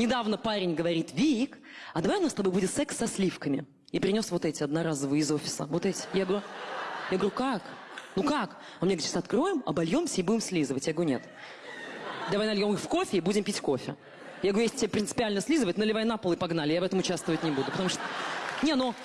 Недавно парень говорит, Вик, а давай у нас с тобой будет секс со сливками. И принес вот эти одноразовые из офиса. Вот эти. Я говорю, я говорю, как? Ну как? Он мне говорит, сейчас откроем, обольемся и будем слизывать. Я говорю, нет. Давай нальем их в кофе и будем пить кофе. Я говорю, если тебе принципиально слизывать, наливай на пол и погнали. Я в этом участвовать не буду. Потому что... Не, ну...